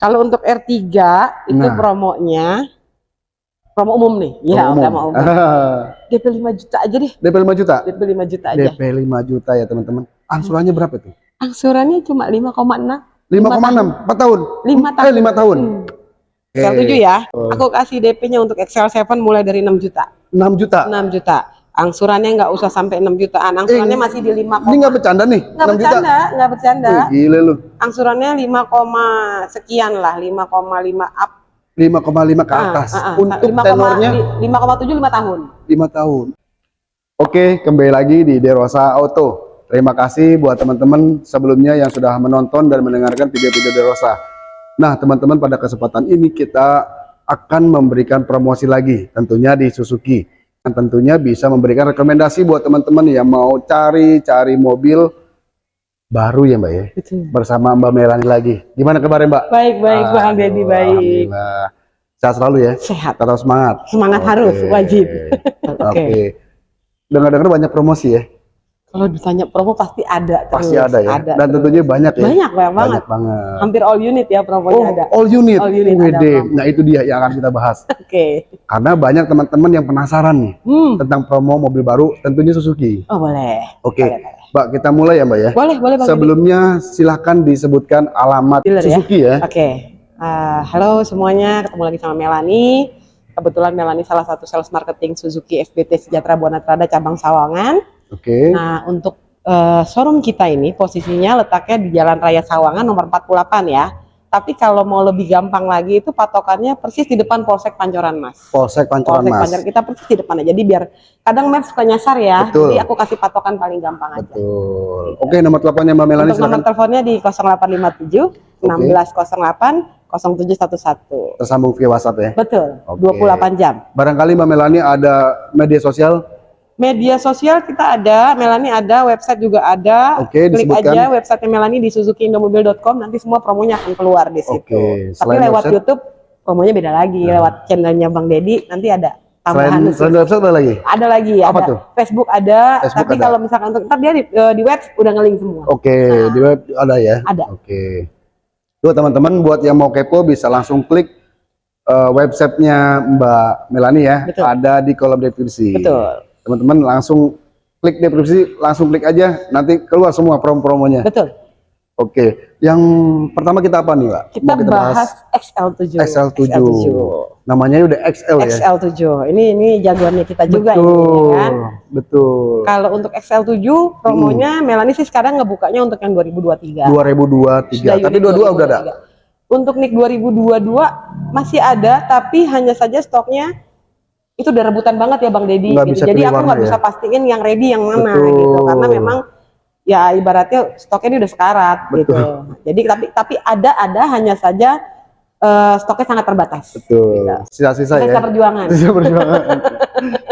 Kalau untuk R3 itu Nah. promonya promo umum nih. Iya, Promo udah umum. mau umum. DP 5 juta aja deh. DP 5 juta. DP 5 juta aja. DP 5 juta ya teman-teman. Angsurannya berapa tuh? Angsurannya cuma 5,6 5,6 4 tahun. 5 tahun. Eh 5 tahun. Hmm. Excel 7 ya. Aku kasih DP-nya untuk Excel 7 mulai dari 6 juta. 6 juta. 6 juta. Angsurannya nggak usah sampai 6 jutaan. Angsurannya masih di 5, Ini nggak bercanda nih. nggak 6 juta. bercanda, nggak bercanda. Wih, gile lu. Angsurannya 5, koma sekian lah, 5,5 up. 5,5 ke Ah, atas. ah, ah. Untuk 5, tenornya 5,7 5 tahun. 5 tahun. Oke, kembali lagi di Derosa Auto. Terima kasih buat teman-teman sebelumnya yang sudah menonton dan mendengarkan video-video Derosa. Nah, teman-teman pada kesempatan ini kita akan memberikan promosi lagi, tentunya di Suzuki. Dan tentunya bisa memberikan rekomendasi buat teman-teman yang mau cari-cari mobil baru ya Mbak ya, bersama Mbak Melani lagi. Gimana kabarnya Mbak? Baik, baik, Bang Deddy, baik. Alhamdulillah. Sehat selalu ya, Sehat. tetap semangat. Semangat harus, Oke. wajib. Oke. Dengar-dengar banyak promosi ya? Kalau ditanya promo pasti ada terus. Pasti ada ya. Dan terus. tentunya banyak ya. banyak, banyak banget. Banyak banget. Hampir all unit ya promonya Oh, ada. all unit. All unit ada Wede. promo. Nah, itu dia yang akan kita bahas. Oke. Karena banyak teman-teman yang penasaran nih Hmm. tentang promo mobil baru, tentunya Suzuki. Oh, boleh. Oke. Boleh. Mbak, kita mulai ya, Mbak ya. Boleh, boleh Deddy. Sebelumnya silahkan disebutkan alamat Dealer ya? Suzuki ya. Oke. Ah, halo semuanya, ketemu lagi sama Melani. Kebetulan Melani salah satu sales marketing Suzuki FBT Sejahtera Buana Trada cabang Sawangan. Oke. Nah, untuk eh, showroom kita ini posisinya letaknya di Jalan Raya Sawangan nomor 48 ya. Tapi kalau mau lebih gampang lagi itu patokannya persis di depan Polsek Pancoran Mas. Polsek Pancoran Polsek Mas. Pancoran kita persis di depannya. Jadi biar kadang Maps suka nyasar ya. Betul. Jadi aku kasih patokan paling gampang aja. Betul. Oke, nomor teleponnya Mbak Melani Untuk nomor teleponnya di 0857 1608 0711. Tersambung via WhatsApp ya. Betul. Oke. 28 jam. Barangkali Mbak Melani ada media sosial. Media sosial kita ada, Melani ada, website juga ada. Oke, Klik disebutkan. aja website Melani di suzukiindomobil.com nanti semua promonya akan keluar di situ. Oke, Tapi lewat website- Nah. YouTube promonya beda lagi, lewat channelnya Bang Dedi nanti ada tambahan Selain, selain website ada lagi? Ada lagi, Apa ada tuh? Facebook ada, Facebook tapi ada. kalau misalkan untuk ntar dia di, eh, di web udah ngeling semua. Oke, Nah. di web ada ya? Ada. Oke. Tuh teman-teman buat yang mau kepo bisa langsung klik eh, websitenya Mbak Melani ya. Betul. Ada di kolom deskripsi. Betul, Teman-teman langsung klik deskripsi, langsung klik aja, nanti keluar semua promo-promonya. betul. Oke. Yang pertama kita apa nih, Mbak? Kita, Mau bahas XL7. XL7. Namanya udah XL ya. XL7. Ini ini jagoannya kita juga ini Betul. ya kan. Betul. Kalau untuk XL7 promonya Melani sih sekarang ngebukanya untuk yang 2023. 2023. Sudah Tapi unit dua-dua udah ada. 2023. Untuk NIK 2022 masih ada tapi hanya saja stoknya itu udah rebutan banget ya Bang Nggak gitu. Jadi aku nggak ya? bisa pastiin yang ready yang mana Betul. gitu karena memang ya ibaratnya stoknya ini udah sekarat gitu. Betul. Jadi tapi tapi ada ada hanya saja eh, stoknya sangat terbatas. Betul. Sisa-sisa ya. Sisa perjuangan. Sisa perjuangan.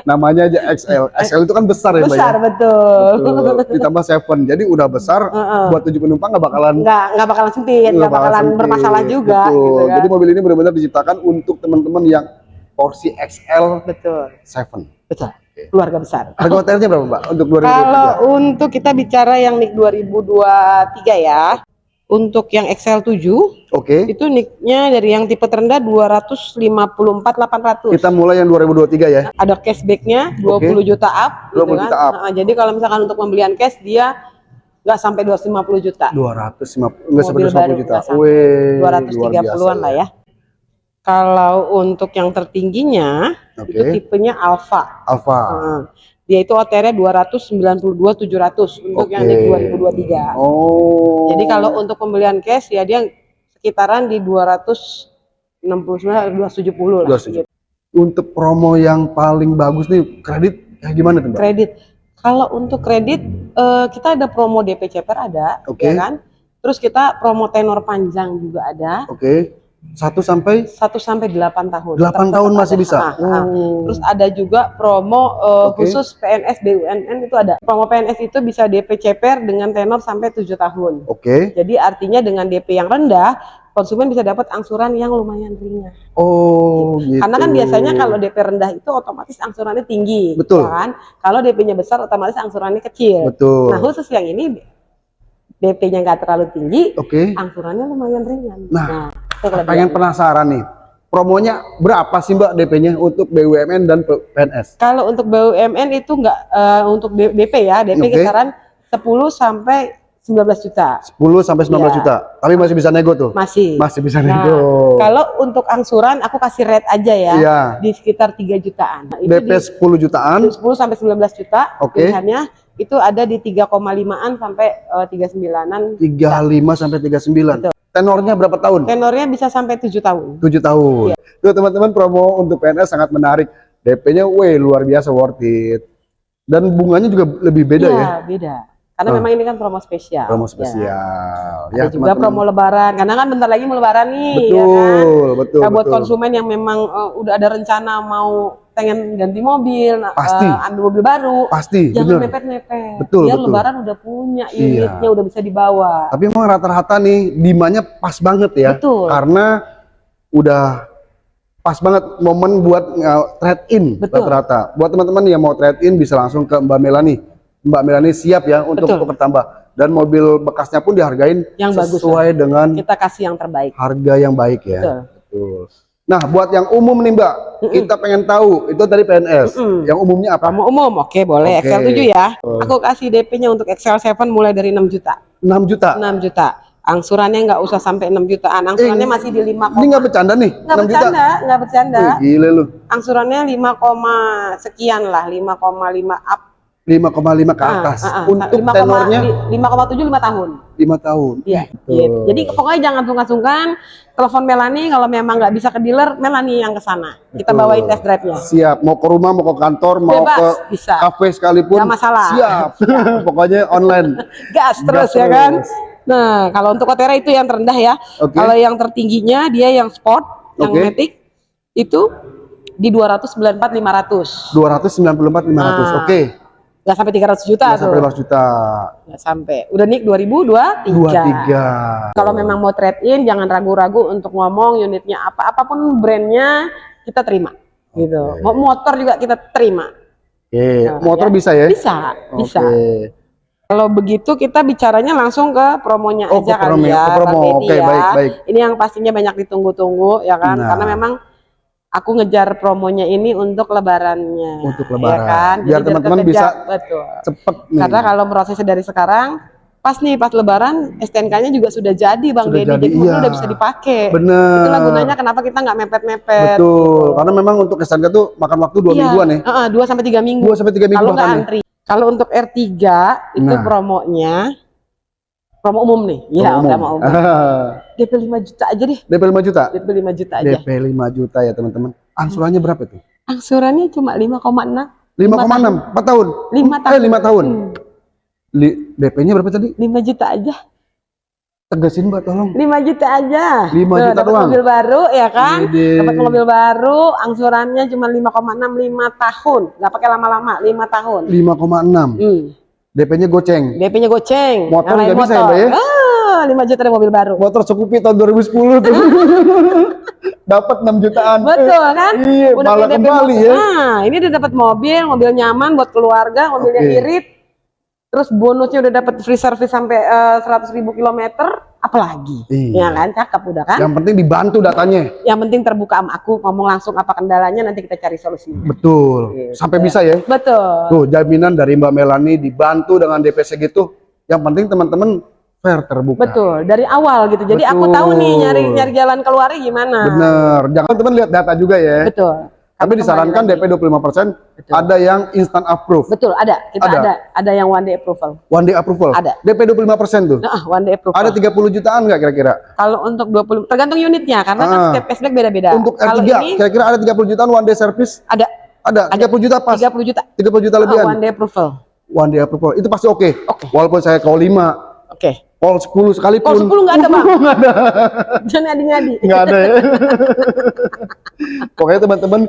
Namanya aja XL. XL itu kan besar ya, Mbak ya? Besar betul. Betul. Ditambah seven, jadi udah besar. Heeh. Buat tujuh penumpang nggak bakalan nggak nggak bakalan sempit, nggak bakalan sempit. bermasalah juga. Betul. Gitu kan. Jadi mobil ini benar-benar diciptakan untuk teman-teman yang porsi XL betul, seven. betul. Keluarga besar. Harga hotelnya berapa, Mbak? Untuk 2023? Kalau untuk kita bicara yang NIK 2023 ya, untuk yang XL7 Oke. itu NIK-nya dari yang tipe terendah 254 800. Kita mulai yang 2023 ya. Ada cashbacknya 20 Oke. juta up, 20 juta up. Nah, jadi kalau misalkan untuk pembelian cash dia nggak sampai 250 juta. 250 enggak sampai Mobil baru 250 juta. luar 230-an lah ya. Kalau untuk yang tertingginya Oke. itu tipenya Alfa. Alfa. Nah, dia itu OTR-nya 292 700 untuk yang Oke. NIK 2023. Oh. Jadi kalau untuk pembelian cash ya dia sekitaran di 269 270 lah. 270. untuk promo yang paling bagus nih kredit kayak gimana tuh, Mbak? Kredit. Kalau untuk kredit eh, kita ada promo DP CPR ada, Oke. ya kan? Terus kita promo tenor panjang juga ada. Oke. 1 sampai 1 sampai 8 tahun. 8 Tetap- tahun masih ada. bisa. Ah, ah. Oh. Terus ada juga promo eh, Oke. khusus PNS BUMN itu ada. Promo PNS itu bisa DP CPR dengan tenor sampai 7 tahun. Oke. Jadi artinya dengan DP yang rendah, konsumen bisa dapat angsuran yang lumayan ringan. Oh, gitu. Karena kan biasanya kalau DP rendah itu otomatis angsurannya tinggi, Betul. ya kan? Kalau DP-nya besar otomatis angsurannya kecil. betul. Nah, khusus yang ini DP-nya nggak terlalu tinggi, Oke. angsurannya lumayan ringan. Nah, kelebihan. Pengen penasaran nih. Promonya berapa sih Mbak DP-nya untuk BUMN dan PNS? Kalau untuk BUMN itu enggak eh, untuk DP ya, DP Oke. kisaran 10 sampai 19 juta. 10 sampai 19 Iya. juta. Tapi masih bisa nego tuh. Masih. Masih bisa Nah, nego. Kalau untuk angsuran aku kasih rate aja ya. Iya. Di sekitar 3 jutaan. Nah, DP di 10 jutaan. 10 sampai 19 juta Oke. pilihannya itu ada di 3,5-an sampai eh, 39-an. 35 sampai 39. Tenornya berapa tahun? Tenornya bisa sampai 7 tahun. 7 tahun. Tuh teman-teman promo untuk PNS sangat menarik. DP-nya weh luar biasa worth it. Dan bunganya juga lebih beda Iya, ya. beda. Karena Oh. memang ini kan promo spesial. Promo ya. spesial. Ada juga teman-teman. promo lebaran. Karena kan bentar lagi mau lebaran nih, Betul, ya kan? betul, Nah, buat betul. konsumen yang memang eh, udah ada rencana mau pengen ganti mobil, nah, Pasti. eh, ambil mobil baru, Pasti, jangan mepet-mepet. Betul, Biar betul. lebaran udah punya Iya. unitnya, udah bisa dibawa. Tapi emang rata-rata nih demandnya pas banget ya. Betul. Karena udah pas banget momen buat uh, trade in Betul. rata-rata. Buat teman-teman yang mau trade in bisa langsung ke Mbak Melani. Mbak Melani siap ya untuk Betul. tukar tambah. Dan mobil bekasnya pun dihargain Yang bagus sesuai dengan Kita kasih yang terbaik. harga yang baik ya. Betul. Betul. Nah, buat yang umum nih Mbak, kita pengen tahu itu tadi PNS. Mm-mm. Yang umumnya apa? Promo umum, oke boleh. Oke. Excel 7 ya. Aku kasih DP-nya untuk Excel 7 mulai dari 6 juta. 6 juta. 6 juta. Angsurannya nggak usah sampai 6 jutaan. Angsurannya Eh, masih di 5, Ini nggak bercanda nih, nggak 6 juta. bercanda, nggak bercanda. Wih, gile lu. Angsurannya 5, sekian lah, 5,5 up. 5,5 ke Ah, atas. ah, ah. Untuk 5, tenornya 5,7 5 tahun. 5 tahun. Iya. Gitu. Jadi pokoknya jangan sungkan-sungkan. Telepon Melani kalau memang nggak bisa ke dealer, Melani yang ke sana. Kita Betul. bawain test drive-nya. Siap, mau ke rumah, mau ke kantor, mau Bebas, ke bisa. kafe sekalipun. Nggak masalah. Siap. Pokoknya online. Gas terus Gas ya kan. Nah, kalau untuk Otera itu yang terendah ya. Oke. Kalau yang tertingginya dia yang sport, yang Oke. Matic itu di 294 500. 294 500. Ah. Oke. Nggak sampai 300 juta Nggak tuh. sampai 200 juta. Nggak sampai. Udah nik 2023. 23. Kalau memang mau trade in jangan ragu-ragu untuk ngomong unitnya apa apa pun brandnya kita terima gitu. Mau motor juga kita terima. Oke, Nah, motor ya. bisa ya? Bisa, bisa. Oke. Kalau begitu kita bicaranya langsung ke promonya Oh, aja ke kali promo- ya, ke promo. Deddy Oke, ya. baik, baik. Ini yang pastinya banyak ditunggu-tunggu ya kan, Nah. karena memang aku ngejar promonya ini untuk lebarannya. Untuk ya lebaran. kan? Biar teman-teman bisa betul. Cepet nih. Karena kalau prosesnya dari sekarang pas nih pas lebaran STNK-nya juga sudah jadi Bang Sudah Deddy, jadi, iya. udah bisa dipakai. Bener. Itulah gunanya kenapa kita nggak mepet-mepet. Betul. Karena memang untuk STNK tuh makan waktu 2 Iya, mingguan ya. heeh, dua sampai tiga minggu. 2 sampai 3 minggu Kalau nggak bahkan ya. antri. Kalau untuk R3 itu Nah. promonya promo umum nih. Iya, Umum. udah mau umum. DP 5 juta aja deh. DP 5 juta. DP 5 juta aja. DP 5 juta ya teman-teman. Angsurannya berapa tuh? Angsurannya cuma 5,6. 5,6 4 tahun. 5 tahun. Eh 5 tahun. Hmm, DP-nya berapa tadi? 5 juta aja. Tegasin Mbak tolong. 5 juta aja. 5 Tuh, juta doang? mobil baru ya kan? Dapat mobil baru, angsurannya cuma 5,6 5 tahun. Nggak pakai lama-lama, 5 tahun. 5,6. Hmm. DP-nya goceng. DP-nya goceng. Motor nggak bisa ya, Mbak, ya? Ah, 5 juta ada mobil baru. Motor Scoopy tahun 2010 tuh. Dapat 6 jutaan. Betul kan? Iya, Udah malah kembali motor. ya. Nah, ini udah dapat mobil, mobil nyaman buat keluarga, mobil yang Oke. irit. Terus bonusnya udah dapat free service sampai eh, 100 ribu kilometer, apalagi? Ya Iya. kan, cakep udah kan? Yang penting dibantu datanya. Yang penting terbuka sama aku, ngomong langsung apa kendalanya, nanti kita cari solusinya. Betul. Gitu. Sampai bisa ya. Betul. Tuh, jaminan dari Mbak Melani dibantu dengan DP segitu. Yang penting teman-teman fair terbuka. Betul, dari awal gitu. Jadi aku Betul. tahu nih nyari nyari jalan keluarnya gimana. Bener. Jangan teman lihat data juga ya. Betul. Tapi disarankan. DP 25%, Betul. ada yang instant approve, Betul, ada. Kita Ada. ada. ada. yang one day approval. one day approval. Ada. DP 25% tuh. Nah, one day approval. Ada 30 jutaan nggak kira-kira? Kalau untuk 20 tergantung unitnya karena kan Ah. setiap cashback beda-beda. Untuk Kalau R3 ini kira-kira ada 30 jutaan one day service? ada Ada, 30 juta pas. 30 juta 30 juta lebihan. one day approval. One day approval. Itu pasti oke. Oke. Walaupun saya call 5, Oke. Call 10 sekalipun. Kalau 10 nggak ada, Bang. Nggak ada. Jangan ngadi-ngadi. Nggak ada ya. Pokoknya teman-teman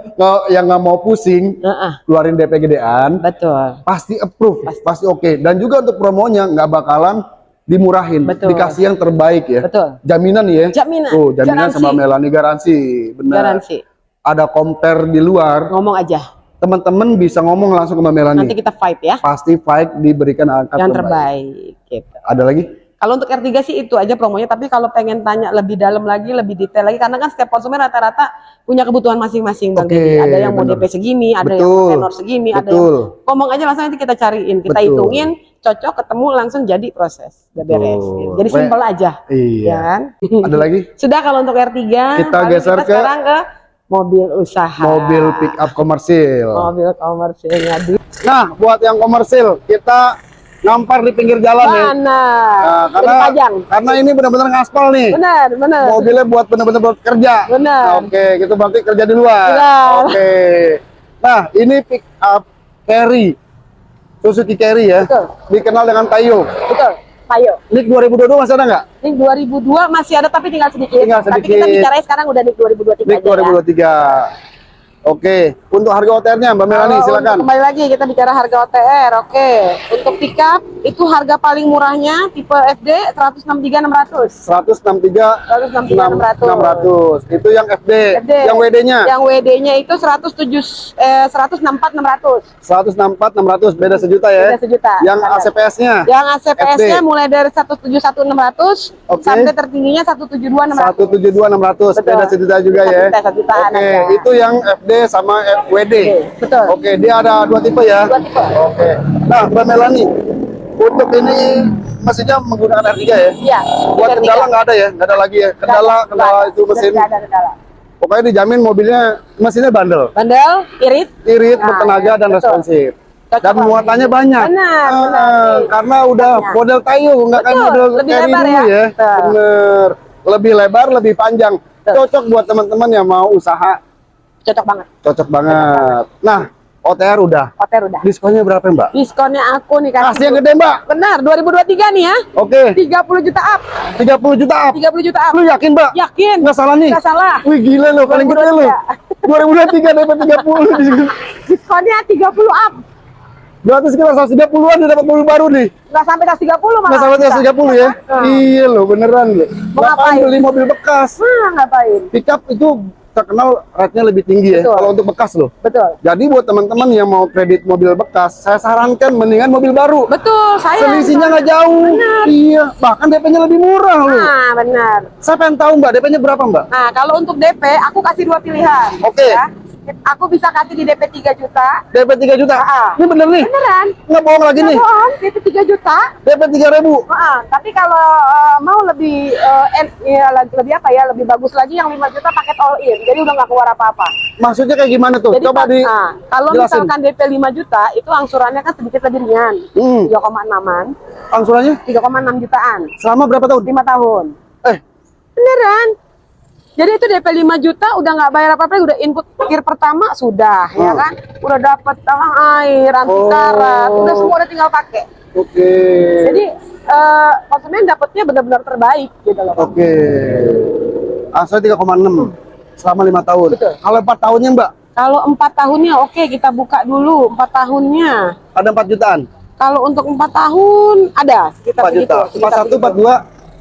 yang nggak mau pusing Heeh, keluarin DP gedean, betul. pasti approve, pasti, oke. Dan juga untuk promonya nggak bakalan dimurahin, Betul. dikasih yang terbaik ya. Betul. Jaminan ya. Jaminan. Tuh, jaminan Garansi. sama Melani garansi, benar. Garansi. Ada compare di luar, Ngomong aja. teman-teman bisa ngomong langsung ke Mbak Melani. Nanti kita fight ya. Pasti fight diberikan angkat Yang terbaik gitu. Ada lagi? Kalau untuk R3 sih itu aja promonya, tapi kalau pengen tanya lebih dalam lagi, lebih detail lagi, karena kan setiap konsumen rata-rata punya kebutuhan masing-masing, Bang Deddy. Ada yang mau bener. DP segini, ada Betul. yang tenor segini, ada yang Betul. ngomong aja langsung nanti kita cariin, kita Betul. hitungin, cocok, ketemu langsung jadi proses, udah beres. Betul. gitu. Jadi simpel aja, ya Iya. kan? Ada lagi? Sudah kalau untuk R3, Kita geser kita ke sekarang ke mobil usaha. Mobil pick up komersil. Mobil komersilnya Nah, buat yang komersil, kita ngampar di pinggir jalan ya. mana? Nah, Jadi karena pajang. karena ini benar-benar ngaspal nih. Benar, benar. Mobilnya buat benar-benar buat kerja. Benar. Nah, Oke, gitu berarti kerja di luar. Benar. Oke. Nah, ini pick up carry. Suzuki Carry ya. Betul. Dikenal dengan Tayo. Betul. Ayo. Nik 2022 masih ada nggak? Nik 2002 masih ada tapi tinggal sedikit. Tinggal Tapi kita sedikit. bicaranya sekarang udah Nik 2023 Nik aja ya. 2023. Oke, untuk harga OTR-nya Mbak Melani Kalau silakan. kembali lagi kita bicara harga OTR. Oke. Untuk pickup itu harga paling murahnya tipe FD 163 600. 163 163 600. 600. Itu yang FD. FD. Yang WD-nya Yang WD-nya itu 107 eh 164 600. 164 600 beda sejuta ya. Beda sejuta. Yang. ACPS-nya Yang ACPS-nya mulai dari 171 600 Oke. sampai tertingginya 172 600. 172 600 Betul. beda sejuta juga Satu ya. juta, satu jutaan Oke, ada. itu yang FD sama WD. Oke, betul. Oke, dia ada dua tipe ya. Dua tipe. Oke. Nah, Mbak Melani, untuk ini mesinnya menggunakan R3 ya? Iya. Buat kendala nggak ada ya? Nggak ada lagi ya? Kendala, kendala itu mesin. Nggak ada kendala. Pokoknya dijamin mobilnya mesinnya bandel, Bandel, irit, irit, Nah, bertenaga dan betul. responsif. Cocok Dan muatannya banyak. Benar, Ah, benar. Karena udah Banyak. model Tayo, nggak kayak Betul, model lebih Carry lebar dulu ya. ya. Bener. Lebih lebar, lebih panjang. Betul. Cocok buat teman-teman yang mau usaha. Cocok banget. Cocok banget. Nah, OTR udah. Hotel udah. Diskonnya berapa Mbak? Diskonnya aku nih kasih. Kasih yang gede Mbak. Benar, 2023 nih ya. Oke, 30 juta up. 30 juta up. 30 juta up. Lu yakin Mbak? Yakin? Nggak salah nih? Nggak salah. Wih gila lo, paling gede lo. 2023 dapat 30 diskon. Diskonnya 30 up. Berarti sekitar 130-an dia dapat mobil baru nih. Nggak sampai 130 malah. Nggak sampai bisa. 130 ya? Iya loh, beneran lo. Mau Ngapain ngapain? beli mobil bekas? Nah, ngapain? Pickup itu terkenal rate-nya lebih tinggi ya Betul. kalau untuk bekas loh. Betul. Jadi buat teman-teman yang mau kredit mobil bekas, saya sarankan mendingan mobil baru. Betul, saya. Selisihnya nggak jauh. Iya, bahkan DP-nya lebih murah loh. Nah, benar. Saya pengen tahu Mbak, DP-nya berapa Mbak? Nah, kalau untuk DP, aku kasih dua pilihan. Oke. Ya. Aku bisa kasih di DP 3 juta. DP 3 juta. Ah. Ini bener nih? Beneran? Nggak bohong lagi Nggak nih. bohong, DP 3 juta. DP 3 ribu. Ah, tapi kalau eh, mau lebih eh, en- ya, lebih apa ya, lebih bagus lagi yang 5 juta paket all in. Jadi udah nggak keluar apa-apa. Maksudnya kayak gimana tuh? Jadi Coba di ah, kalau jelasin. misalkan DP 5 juta itu angsurannya kan sedikit lebih ringan. Hmm. 3,6-an, angsurannya 3,6 jutaan. selama berapa tahun? 5 tahun. Eh, Beneran. Jadi itu DP 5 juta udah nggak bayar apa-apa, udah input kir pertama sudah, ya Hmm. kan? Udah dapat talang air, anti karat, Oh. udah semua udah tinggal pakai. oke. Jadi eh, konsumen dapatnya benar-benar terbaik gitu loh. Oke. Angsurannya 3,6 selama lima tahun. Betul. Kalau 4 tahunnya Mbak, Kalau empat tahunnya oke kita buka dulu empat tahunnya. ada 4 jutaan. Kalau untuk empat tahun ada sekitar 4 juta. 41, sekitar 42,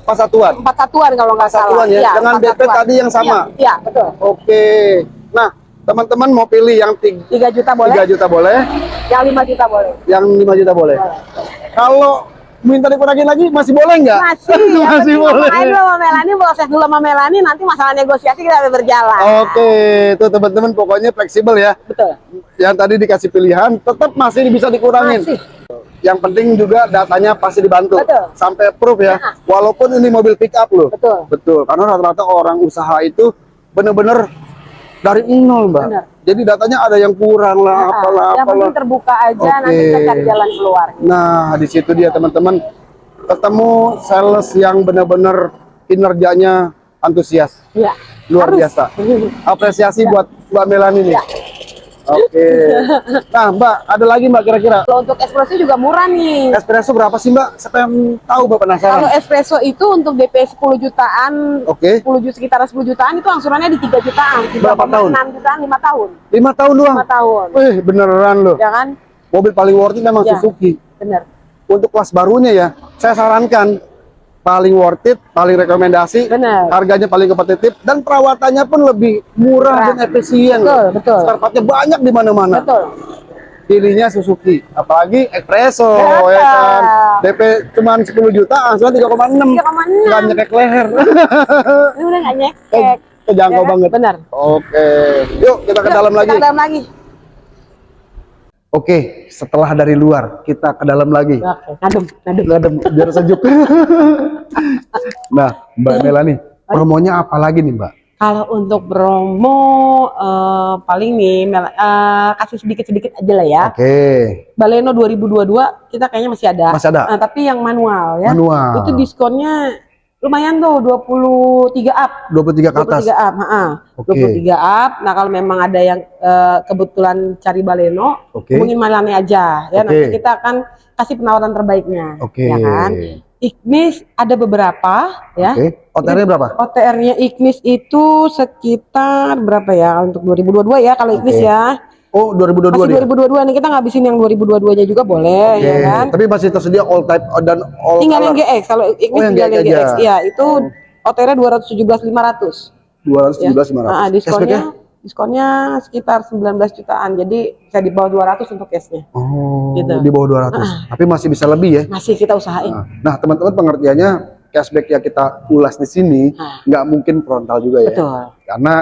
pas satuan. empat satuan kalau nggak salah. satuan ya, Iya, dengan empat DP satuan. tadi yang sama? Iya, iya, betul. Oke. Nah, teman-teman mau pilih yang 3, 3 juta boleh, 3 juta boleh, yang 5 juta boleh. yang 5 juta boleh. Kalau minta dikurangin lagi masih boleh nggak? Masih, yang masih boleh. aja dulu sama Melani, proses dulu sama Melani, nanti masalah negosiasi kita akan berjalan. Oke, itu teman-teman pokoknya fleksibel ya. Betul. Yang tadi dikasih pilihan tetap masih bisa dikurangin. Masih. Yang penting juga datanya pasti dibantu Betul. sampai proof ya. Nah. Walaupun ini mobil pick up loh. Betul. Betul, karena rata-rata orang usaha itu bener-bener dari nol, Mbak. Benar. Jadi datanya ada yang kurang lah, Nah, apalah, yang apalah. penting terbuka aja, Oke. nanti kita cari jalan keluar. Nah, di situ dia teman-teman ketemu sales yang benar-benar kinerjanya antusias, Iya. luar Harus. biasa. Apresiasi buat Mbak Melani nih. Ya. Oke. Nah, Mbak, ada lagi Mbak kira-kira Kalau untuk espresso juga murah nih. espresso berapa sih Mbak? Saya pengen tahu Mbak penasaran. Kalau espresso itu untuk DP 10 jutaan, Oke. 10 juta sekitar 10 jutaan itu angsurannya di 3 jutaan. Berapa tahun? 6 jutaan 5 tahun. Lima tahun doang. 5 tahun. Wih, beneran loh. Ya kan? Mobil paling worth it memang Ya. Suzuki. Bener. Untuk kelas barunya ya, saya sarankan paling worth it, paling rekomendasi, Bener. harganya paling kompetitif dan perawatannya pun lebih murah Murah. dan efisien. Betul, loh. betul. Spare partnya banyak di mana-mana. Betul. pilihnya Suzuki. Apalagi Espresso, Berapa? ya kan. DP cuman 10 juta, angsuran 3,6. 3,6. Nggak nyekek leher. Ini udah Eh, nyekek. Kejangkau Ya kan? banget. Benar. Oke, yuk kita ke Yuk, dalam kita lagi. ke dalam lagi. Oke, setelah dari luar kita ke dalam lagi. Oke, ngadem, ngadem. Ngadem, biar sejuk. nah, Mbak Melani, promonya apa lagi nih Mbak? Kalau untuk promo eh, paling nih Mel- eh, kasih sedikit-sedikit aja lah ya. Oke, Baleno 2022 kita kayaknya masih ada. masih ada Nah, tapi yang manual ya. manual. Itu diskonnya lumayan tuh 23 up. 23 ke atas. 23 up, heeh. Oke. 23 up. Nah, kalau memang ada yang eh, kebetulan cari Baleno, Oke. hubungin Malane aja ya. Oke. Nanti kita akan kasih penawaran terbaiknya. Oke. Ya kan? Ignis ada beberapa ya. Oke. OTR-nya berapa? OTR-nya Ignis itu sekitar berapa ya untuk 2022 ya kalau Ignis Oke. ya. Oh, 2022 Masih dia. 2022 nih kita ngabisin yang 2022-nya juga boleh Oke. ya kan. Tapi masih tersedia all type dan all Tinggal yang color. GX kalau Ignis Oh, yang tinggal yang GX. GX. Iya, itu OTR-nya 217.500. 217 500. Nah, Cashback-nya? diskonnya diskonnya sekitar 19 jutaan. Jadi bisa di bawah 200 untuk cashnya. Oh, Gitu. di bawah 200. Tapi masih bisa lebih ya. Masih kita usahain. Nah, Nah, teman-teman pengertiannya cashback yang kita ulas di sini Nah, nggak mungkin frontal juga ya. betul. Karena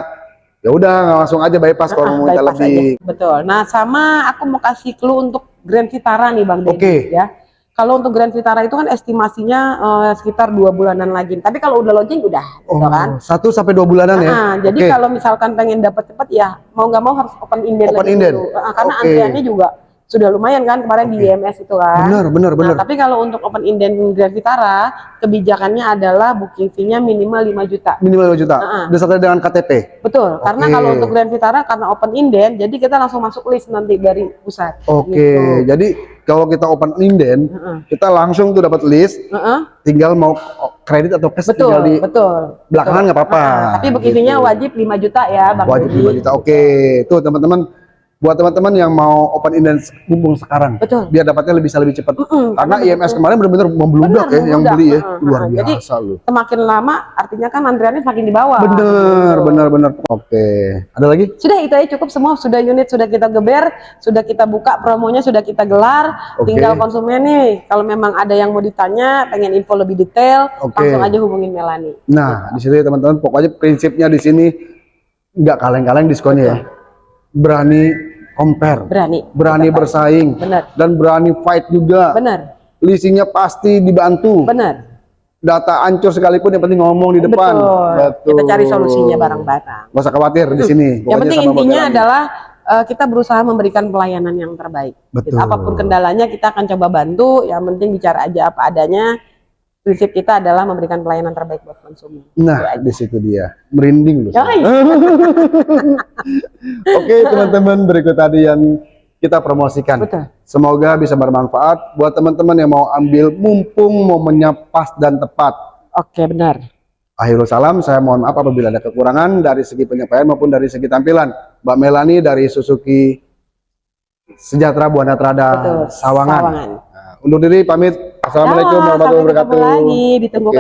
ya udah langsung aja bypass kalau Ah, mau minta bypass lebih. aja. Betul. Nah, sama aku mau kasih clue untuk Grand Vitara nih Bang Deddy Oke. ya. Kalau untuk Grand Vitara itu kan estimasinya eh, sekitar dua bulanan lagi. Tapi kalau udah launching udah, Oh, gitu kan. satu sampai dua bulanan ya. Ah, jadi Oke. kalau misalkan pengen dapat cepat ya mau nggak mau harus open inden Open lagi inden. dulu. Ah, karena Oke. antriannya juga sudah lumayan kan kemarin di Oke. IMS itu kan. Benar, benar, Nah, benar. tapi kalau untuk open inden Grand Vitara, kebijakannya adalah booking fee-nya minimal 5 juta. Minimal 2 juta. Ah. Disertai dengan KTP. Betul, karena Oke. kalau untuk Grand Vitara karena open inden, jadi kita langsung masuk list nanti dari pusat. Oke, Gitu. jadi kalau kita open inden, Heeh. kita langsung tuh dapat list, Heeh, tinggal mau kredit atau cash betul, tinggal di betul. belakangan nggak apa-apa. Heeh, tapi booking fee-nya Gitu. wajib 5 juta ya, Bang Wajib. 5 juta. Oke, tuh teman-teman buat teman-teman yang mau open inden hubung sekarang Betul. biar dapatnya lebih bisa lebih cepat. Mm-mm, Karena betul, IMS betul. kemarin benar-benar membludak ya yang beli ya. Heeh, Luar heeh. Jadi, biasa loh. Semakin lama artinya kan antriannya semakin di bawah. Bener, Gitu. bener, bener. Oke, ada lagi? Sudah itu aja cukup semua, sudah unit sudah kita geber, sudah kita buka promonya sudah kita gelar. Oke. Tinggal konsumen nih, kalau memang ada yang mau ditanya, pengen info lebih detail, Oke. langsung aja hubungin Melani. Nah, di sini teman-teman pokoknya prinsipnya di sini nggak kaleng-kaleng diskonnya ya. Berani compare, Berani. berani bersaing, Bener, dan berani fight juga. bener, Leasingnya pasti dibantu. bener. Data hancur sekalipun yang penting ngomong di depan. Betul. Kita cari solusinya bareng-bareng. Gak usah khawatir di sini. Yang Pokoknya penting intinya adalah eh, kita berusaha memberikan pelayanan yang terbaik. Gitu. Betul. Apa pun kendalanya kita akan coba bantu. Yang penting bicara aja apa adanya. Prinsip kita adalah memberikan pelayanan terbaik buat konsumen. Nah, di situ dia. Merinding loh. Oke, teman-teman, berikut tadi yang kita promosikan. Betul. Semoga bisa bermanfaat buat teman-teman yang mau ambil mumpung momennya pas dan tepat. Oke benar. Akhirul salam, saya mohon maaf apabila ada kekurangan dari segi penyampaian maupun dari segi tampilan. Mbak Melani dari Suzuki Sejahtera Buana Trada Betul. Sawangan. Sawangan. Nah, undur diri pamit. Assalamualaikum warahmatullahi wabarakatuh. lagi. Ditunggu.